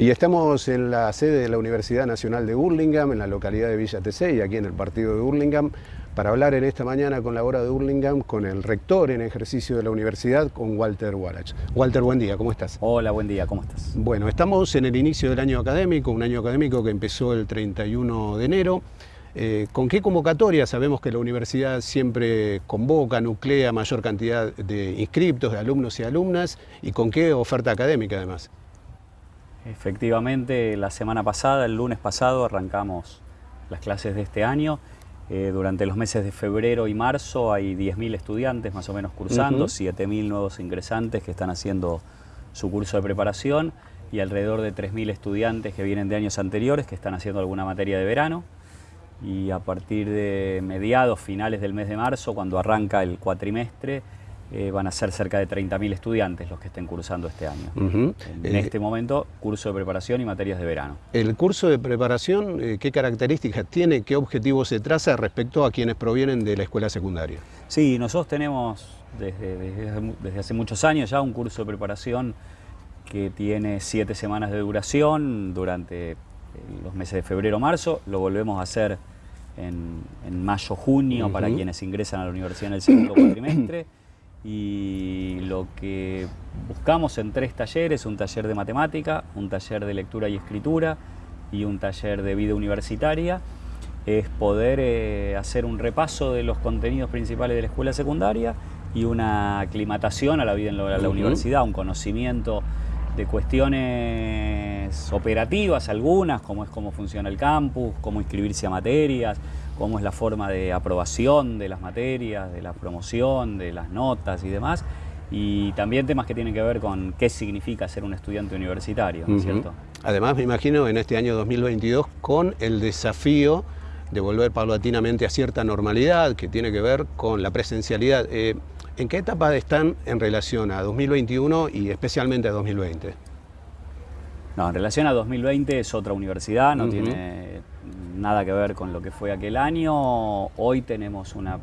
Y estamos en la sede de la Universidad Nacional de Burlingame, en la localidad de Villa y aquí en el partido de Burlingame, para hablar en esta mañana con la hora de Burlingame, con el rector en ejercicio de la universidad, con Walter Wallach. Walter, buen día, ¿cómo estás? Hola, buen día, ¿cómo estás? Bueno, estamos en el inicio del año académico, un año académico que empezó el 31 de enero. Eh, ¿Con qué convocatoria? Sabemos que la universidad siempre convoca, nuclea mayor cantidad de inscriptos, de alumnos y alumnas, y con qué oferta académica además. Efectivamente, la semana pasada, el lunes pasado, arrancamos las clases de este año. Eh, durante los meses de febrero y marzo hay 10.000 estudiantes más o menos cursando, 7.000 nuevos ingresantes que están haciendo su curso de preparación y alrededor de 3.000 estudiantes que vienen de años anteriores que están haciendo alguna materia de verano. Y a partir de mediados, finales del mes de marzo, cuando arranca el cuatrimestre, eh, van a ser cerca de 30.000 estudiantes los que estén cursando este año. En eh, este momento, curso de preparación y materias de verano. ¿El curso de preparación eh, qué características tiene, qué objetivos se traza respecto a quienes provienen de la escuela secundaria? Sí, nosotros tenemos desde, desde hace muchos años ya un curso de preparación que tiene siete semanas de duración durante los meses de febrero-marzo. Lo volvemos a hacer en, mayo-junio para quienes ingresan a la universidad en el segundo cuatrimestre y lo que buscamos en tres talleres, un taller de matemática, un taller de lectura y escritura y un taller de vida universitaria, es poder eh, hacer un repaso de los contenidos principales de la escuela secundaria y una aclimatación a la vida en la, universidad, un conocimiento de cuestiones operativas algunas, como es cómo funciona el campus, cómo inscribirse a materias, cómo es la forma de aprobación de las materias, de la promoción, de las notas y demás, y también temas que tienen que ver con qué significa ser un estudiante universitario, ¿no es cierto? Además, me imagino en este año 2022 con el desafío de volver paulatinamente a cierta normalidad que tiene que ver con la presencialidad. Eh, ¿En qué etapa están en relación a 2021 y especialmente a 2020? No, en relación a 2020 es otra universidad, no tiene nada que ver con lo que fue aquel año. Hoy tenemos una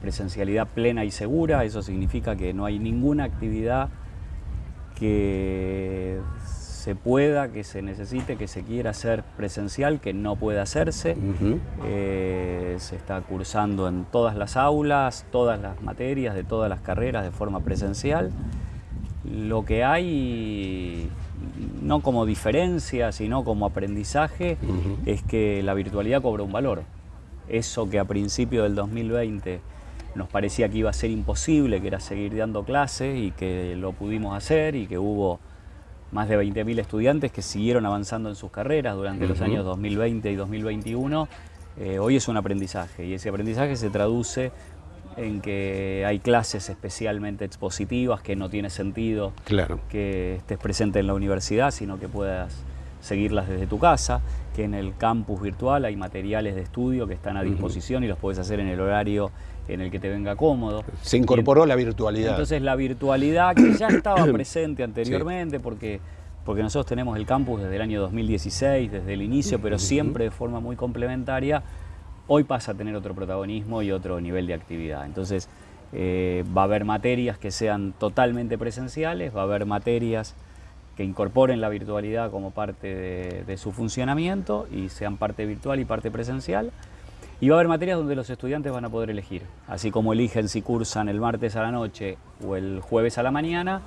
presencialidad plena y segura, eso significa que no hay ninguna actividad que se pueda, que se necesite, que se quiera hacer presencial, que no pueda hacerse. Eh, se está cursando en todas las aulas, todas las materias, de todas las carreras de forma presencial. Lo que hay no como diferencia, sino como aprendizaje, es que la virtualidad cobra un valor. Eso que a principio del 2020 nos parecía que iba a ser imposible, que era seguir dando clases y que lo pudimos hacer y que hubo más de 20.000 estudiantes que siguieron avanzando en sus carreras durante los años 2020 y 2021, eh, hoy es un aprendizaje. Y ese aprendizaje se traduce en que hay clases especialmente expositivas que no tiene sentido que estés presente en la universidad, sino que puedas seguirlas desde tu casa, que en el campus virtual hay materiales de estudio que están a disposición y los puedes hacer en el horario en el que te venga cómodo. Se incorporó la virtualidad. Entonces la virtualidad que ya estaba presente anteriormente, porque, porque nosotros tenemos el campus desde el año 2016, desde el inicio, pero siempre de forma muy complementaria, hoy pasa a tener otro protagonismo y otro nivel de actividad. Entonces, eh, va a haber materias que sean totalmente presenciales, va a haber materias que incorporen la virtualidad como parte de, su funcionamiento y sean parte virtual y parte presencial. Y va a haber materias donde los estudiantes van a poder elegir, así como eligen si cursan el martes a la noche o el jueves a la mañana,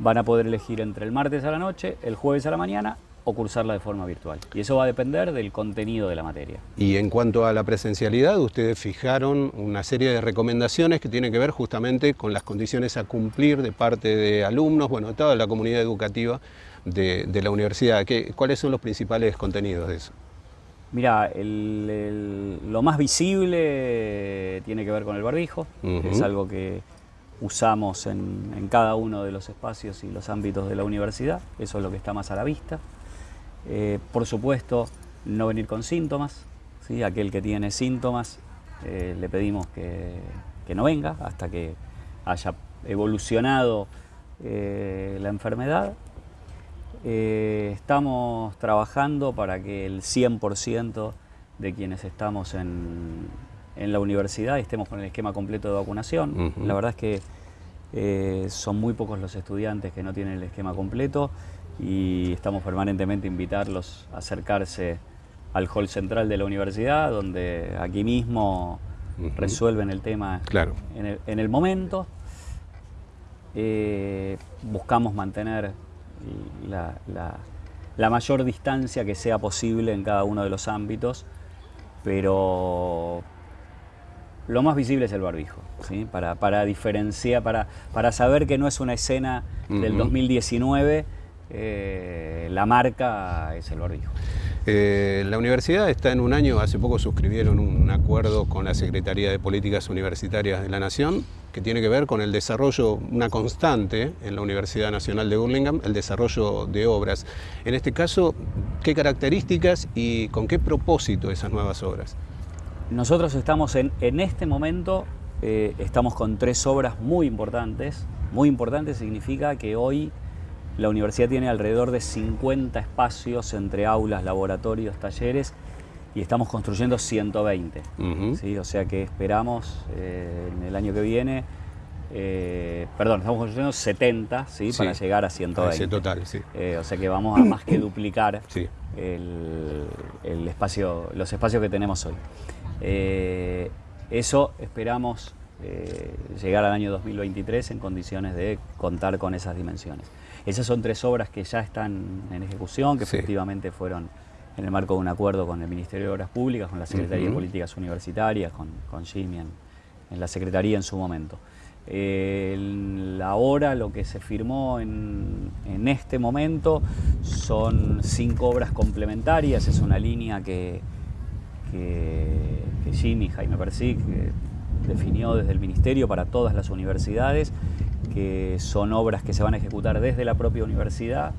van a poder elegir entre el martes a la noche, el jueves a la mañana o cursarla de forma virtual. Y eso va a depender del contenido de la materia. Y en cuanto a la presencialidad, ustedes fijaron una serie de recomendaciones que tienen que ver justamente con las condiciones a cumplir de parte de alumnos, bueno, de toda la comunidad educativa de, la universidad. ¿Qué, ¿Cuáles son los principales contenidos de eso? Mira, lo más visible tiene que ver con el barbijo, es algo que usamos en, en, cada uno de los espacios y los ámbitos de la universidad, eso es lo que está más a la vista. Eh, por supuesto, no venir con síntomas. ¿sí? Aquel que tiene síntomas eh, le pedimos que, no venga hasta que haya evolucionado eh, la enfermedad. estamos trabajando para que el 100% de quienes estamos en, la universidad estemos con el esquema completo de vacunación. La verdad es que son muy pocos los estudiantes que no tienen el esquema completo y estamos permanentemente invitarlos a acercarse al hall central de la universidad, donde aquí mismo resuelven el tema claro. en, el, momento. Eh, buscamos mantener la, mayor distancia que sea posible en cada uno de los ámbitos, pero lo más visible es el barbijo, ¿sí? para, para diferenciar, para, para saber que no es una escena del 2019, eh, la marca es el barbijo. Eh, la universidad está en un año, hace poco suscribieron un acuerdo con la Secretaría de Políticas Universitarias de la Nación que tiene que ver con el desarrollo, una constante en la Universidad Nacional de Burlingame, el desarrollo de obras. En este caso, ¿qué características y con qué propósito esas nuevas obras? Nosotros estamos en, en este momento, eh, estamos con tres obras muy importantes. Muy importantes significa que hoy la universidad tiene alrededor de 50 espacios entre aulas, laboratorios, talleres y estamos construyendo 120. ¿sí? O sea que esperamos eh, en el año que viene, eh, perdón, estamos construyendo 70 ¿sí? para llegar a 120. total, sí. Eh, o sea que vamos a más que duplicar el, espacio, los espacios que tenemos hoy. eso esperamos llegar al año 2023 en condiciones de contar con esas dimensiones. Esas son tres obras que ya están en ejecución, que efectivamente fueron en el marco de un acuerdo con el Ministerio de Obras Públicas, con la Secretaría de Políticas Universitarias, con, con Jimmy en, la Secretaría en su momento. ahora lo que se firmó en, este momento son cinco obras complementarias, es una línea que, que, que Jimmy, Jaime Persic, definió desde el Ministerio para todas las universidades que son obras que se van a ejecutar desde la propia universidad.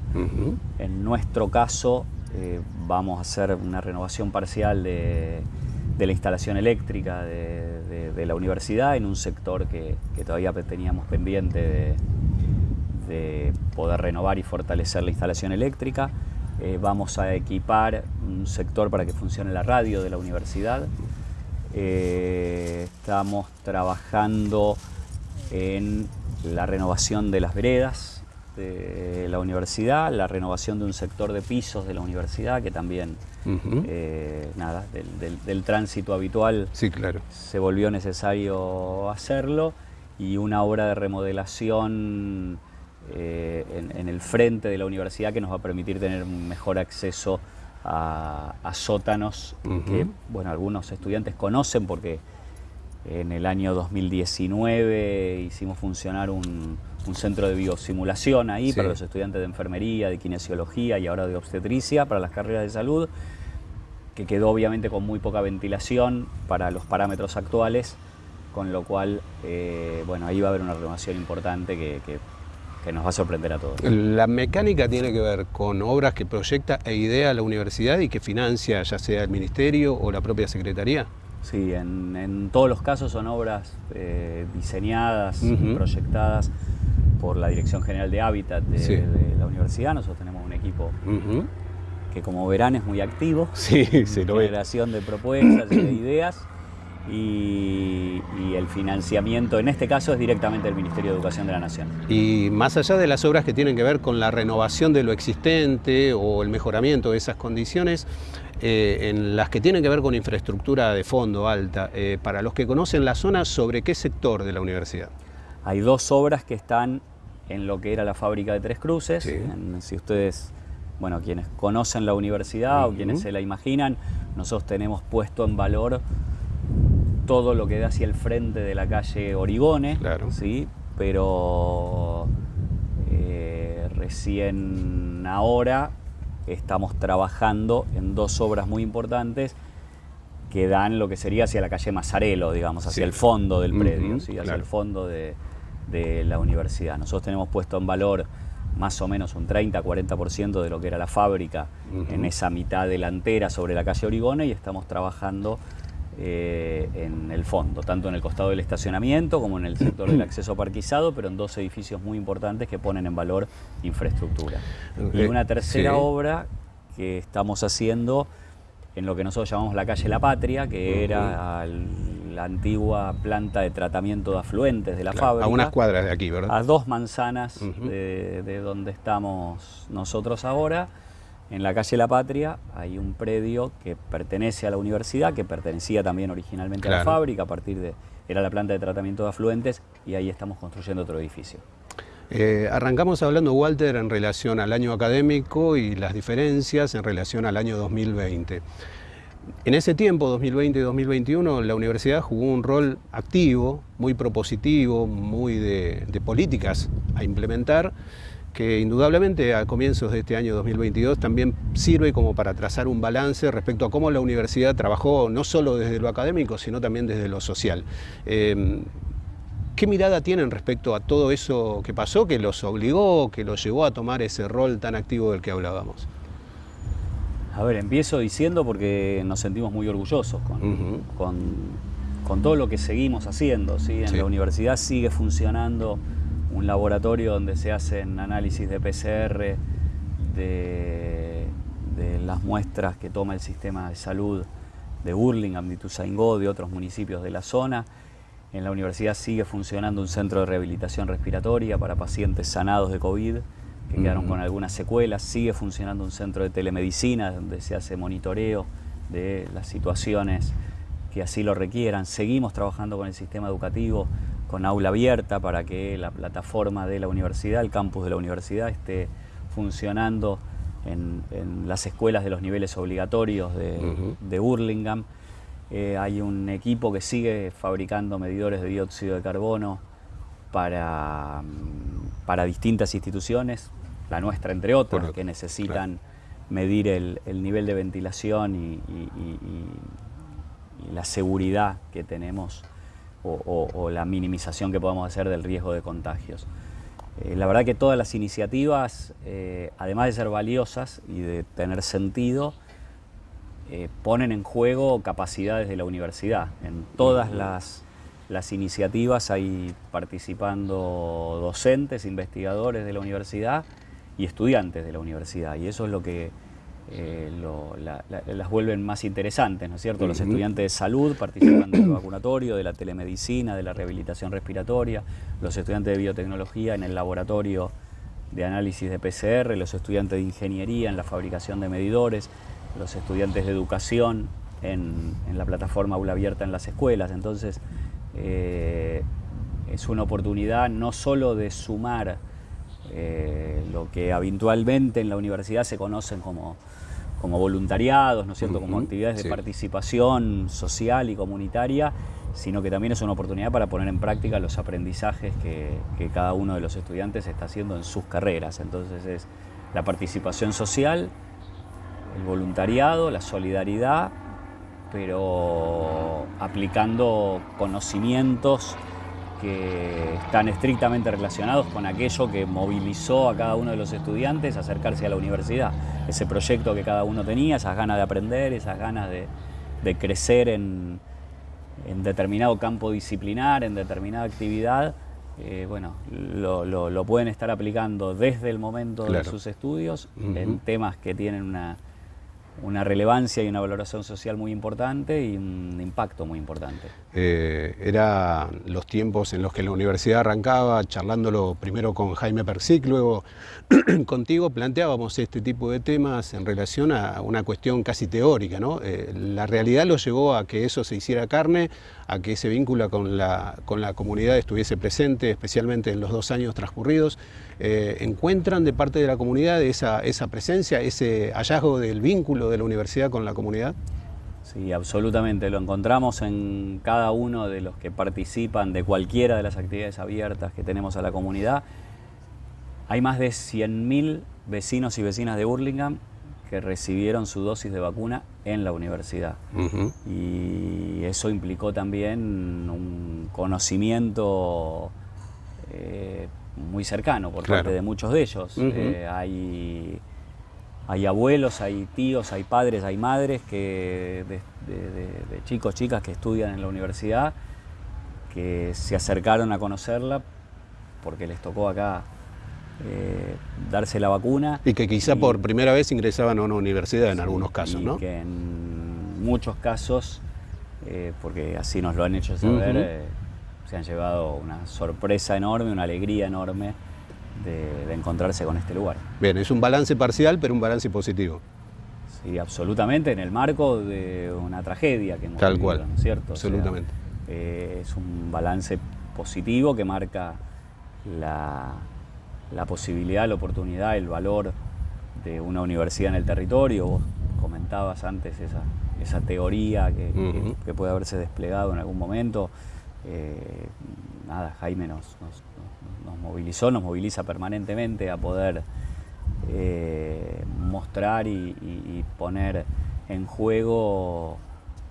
En nuestro caso eh, vamos a hacer una renovación parcial de, la instalación eléctrica de, la universidad en un sector que, todavía teníamos pendiente de, poder renovar y fortalecer la instalación eléctrica. Eh, vamos a equipar un sector para que funcione la radio de la universidad. Eh, estamos trabajando en la renovación de las veredas de la universidad, la renovación de un sector de pisos de la universidad, que también, eh, nada, del, tránsito habitual sí, claro. se volvió necesario hacerlo, y una obra de remodelación eh, en, el frente de la universidad que nos va a permitir tener un mejor acceso a, sótanos que, bueno, algunos estudiantes conocen porque en el año 2019 hicimos funcionar un, centro de biosimulación ahí para los estudiantes de enfermería, de kinesiología y ahora de obstetricia para las carreras de salud, que quedó obviamente con muy poca ventilación para los parámetros actuales, con lo cual, eh, bueno, ahí va a haber una renovación importante que, que nos va a sorprender a todos. La mecánica tiene que ver con obras que proyecta e idea la universidad y que financia ya sea el ministerio o la propia secretaría. Sí, en, todos los casos son obras eh, diseñadas, y proyectadas por la Dirección General de Hábitat de, la universidad. Nosotros tenemos un equipo que como verán es muy activo. Sí, sí, generación de propuestas y de ideas. Y, y, el financiamiento, en este caso, es directamente del Ministerio de Educación de la Nación. Y más allá de las obras que tienen que ver con la renovación de lo existente o el mejoramiento de esas condiciones, eh, en las que tienen que ver con infraestructura de fondo alta. Eh, para los que conocen la zona, ¿sobre qué sector de la universidad? Hay dos obras que están en lo que era la fábrica de Tres Cruces. si ustedes, bueno, quienes conocen la universidad o quienes se la imaginan, nosotros tenemos puesto en valor todo lo que da hacia el frente de la calle Origone, claro. ¿sí? pero eh, recién ahora estamos trabajando en dos obras muy importantes que dan lo que sería hacia la calle Mazarelo, digamos, hacia el fondo del predio, hacia el fondo de, la universidad. Nosotros tenemos puesto en valor más o menos un 30-40% de lo que era la fábrica en esa mitad delantera sobre la calle Origone y estamos trabajando eh, en el fondo, tanto en el costado del estacionamiento como en el sector del acceso parquizado, pero en dos edificios muy importantes que ponen en valor infraestructura. Y una tercera obra que estamos haciendo en lo que nosotros llamamos la calle La Patria, que era la antigua planta de tratamiento de afluentes de la fábrica. A unas cuadras de aquí, ¿verdad? A dos manzanas de, donde estamos nosotros ahora. En la calle La Patria hay un predio que pertenece a la universidad, que pertenecía también originalmente a la fábrica, a partir de, era la planta de tratamiento de afluentes, y ahí estamos construyendo otro edificio. Eh, arrancamos hablando, Walter, en relación al año académico y las diferencias en relación al año 2020. En ese tiempo, 2020 y 2021, la universidad jugó un rol activo, muy propositivo, muy de, políticas a implementar, que indudablemente a comienzos de este año 2022 también sirve como para trazar un balance respecto a cómo la universidad trabajó no solo desde lo académico, sino también desde lo social. Eh, ¿Qué mirada tienen respecto a todo eso que pasó, que los obligó, que los llevó a tomar ese rol tan activo del que hablábamos? A ver, empiezo diciendo porque nos sentimos muy orgullosos con, todo lo que seguimos haciendo. ¿sí? En la universidad sigue funcionando un laboratorio donde se hacen análisis de PCR de, las muestras que toma el sistema de salud de Burlingame, de Ituzaingó, de otros municipios de la zona. En la universidad sigue funcionando un centro de rehabilitación respiratoria para pacientes sanados de COVID que quedaron con algunas secuelas. Sigue funcionando un centro de telemedicina donde se hace monitoreo de las situaciones que así lo requieran. Seguimos trabajando con el sistema educativo, con aula abierta para que la plataforma de la universidad, el campus de la universidad, esté funcionando en, las escuelas de los niveles obligatorios de, de Burlingame. Eh, hay un equipo que sigue fabricando medidores de dióxido de carbono para, mm, para distintas instituciones, la nuestra entre otras, que necesitan medir el, nivel de ventilación y, la seguridad que tenemos o, la minimización que podamos hacer del riesgo de contagios. Eh, la verdad que todas las iniciativas, eh, además de ser valiosas y de tener sentido, eh, ponen en juego capacidades de la universidad. En todas las, las iniciativas hay participando docentes, investigadores de la universidad y estudiantes de la universidad. Y eso es lo que eh, las vuelven más interesantes, ¿no es cierto? Los estudiantes de salud participan del vacunatorio, de la telemedicina, de la rehabilitación respiratoria, los estudiantes de biotecnología en el laboratorio de análisis de PCR, los estudiantes de ingeniería en la fabricación de medidores, los estudiantes de educación en, la plataforma Aula Abierta en las escuelas. Entonces, eh, es una oportunidad no solo de sumar eh, lo que habitualmente en la universidad se conocen como, como voluntariados, ¿no es cierto? como actividades de participación social y comunitaria, sino que también es una oportunidad para poner en práctica los aprendizajes que, que cada uno de los estudiantes está haciendo en sus carreras. Entonces es la participación social, el voluntariado, la solidaridad, pero aplicando conocimientos que están estrictamente relacionados con aquello que movilizó a cada uno de los estudiantes a acercarse a la universidad. Ese proyecto que cada uno tenía, esas ganas de aprender, esas ganas de, crecer en, determinado campo disciplinar, en determinada actividad, eh, bueno, lo, pueden estar aplicando desde el momento de sus estudios en temas que tienen una una relevancia y una valoración social muy importante y un impacto muy importante. Eh, era los tiempos en los que la universidad arrancaba, charlándolo primero con Jaime Persic, luego contigo planteábamos este tipo de temas en relación a una cuestión casi teórica. ¿no? Eh, la realidad lo llevó a que eso se hiciera carne, a que ese vínculo con la, con la comunidad estuviese presente, especialmente en los dos años transcurridos. Eh, ¿Encuentran de parte de la comunidad esa, esa presencia, ese hallazgo del vínculo de la universidad con la comunidad? Sí, absolutamente. Lo encontramos en cada uno de los que participan de cualquiera de las actividades abiertas que tenemos a la comunidad. Hay más de 100.000 vecinos y vecinas de Burlingame que recibieron su dosis de vacuna en la universidad. Y eso implicó también un conocimiento eh, muy cercano por parte de muchos de ellos. Eh, hay, hay abuelos, hay tíos, hay padres, hay madres que de, chicos, chicas que estudian en la universidad, que se acercaron a conocerla porque les tocó acá eh, darse la vacuna. Y que quizá por primera vez ingresaban a una universidad en algunos casos, ¿no? Que en muchos casos eh, porque así nos lo han hecho saber, eh, se han llevado una sorpresa enorme, una alegría enorme de, encontrarse con este lugar. Bien, es un balance parcial, pero un balance positivo. Sí, absolutamente, en el marco de una tragedia que hemos Tal cual, ¿no es cierto? Absolutamente. es un balance positivo que marca la, la posibilidad, la oportunidad, el valor de una universidad en el territorio. Vos comentabas antes esa, esa teoría que, puede haberse desplegado en algún momento. Eh, nada, Jaime nos, nos, movilizó, nos moviliza permanentemente a poder eh, mostrar y, poner en juego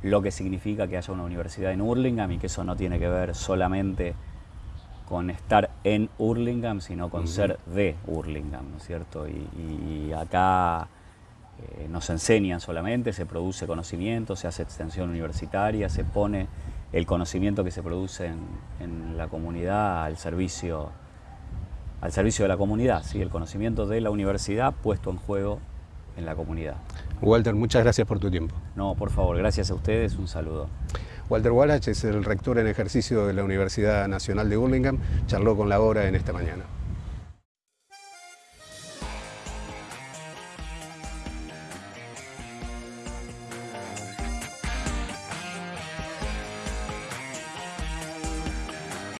lo que significa que haya una universidad en Hurlingham y que eso no tiene que ver solamente con estar en Hurlingham, sino con ser de Hurlingham, ¿no es cierto? Y, acá eh, nos enseñan solamente, se produce conocimiento, se hace extensión universitaria, se pone el conocimiento que se produce en, la comunidad al servicio, al servicio de la comunidad, ¿sí? el conocimiento de la universidad puesto en juego en la comunidad. Walter, muchas gracias por tu tiempo. No, por favor, gracias a ustedes, un saludo. Walter Wallach es el rector en ejercicio de la Universidad Nacional de Burlingame, charló con la hora en esta mañana.